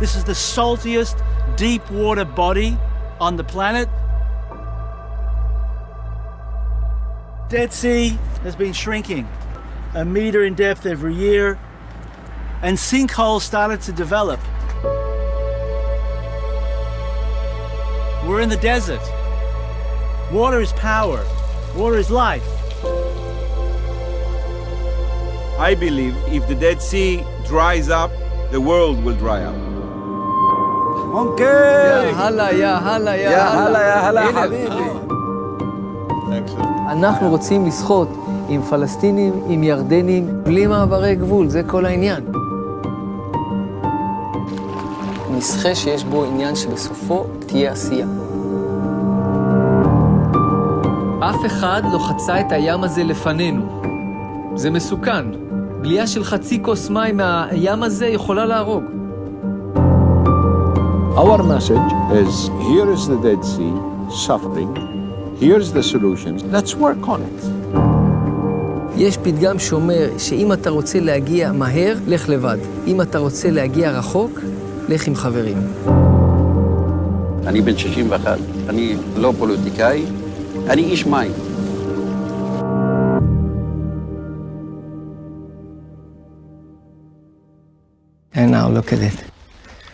This is the saltiest deep water body on the planet. Dead Sea has been shrinking a meter in depth every year, and sinkholes started to develop. We're in the desert. Water is power, water is life. I believe if the Dead Sea dries up, the world will dry up. יא הלאה, יא הלאה, יא הלאה. יא הלאה, הנה. חביבי. אנחנו רוצים לשחות עם פלסטינים, עם ירדנים, בלי מעברי גבול, זה כל העניין. נשחה שיש בו עניין שבסופו תהיה עשייה. אף אחד לא חצה את הים הזה לפנינו. זה מסוכן. בלייה של חצי כוס מים מהים הזה יכולה להרוג. Our message is here is the Dead Sea suffering, here's the solutions, let's work on it. יש פתגם שאומר שאם אתה רוצה להגיע מהר, לך לבד. אם אתה רוצה להגיע רחוק, לך עם חברים. אני בן 61, אני לא פוליטיקאי, אני איש מים. And now look at it.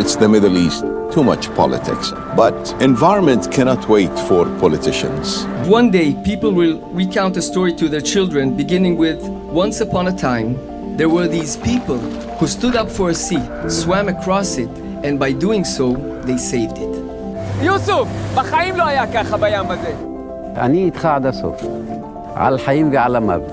It's the Middle East, too much politics. But environment cannot wait for politicians. One day, people will recount a story to their children, beginning with Once upon a time, there were these people who stood up for a sea, swam across it, and by doing so, they saved it. יוסוף, בחיים לא היה ככה בים הזה. אני איתך עד הסוף, על חיים ועל המוות.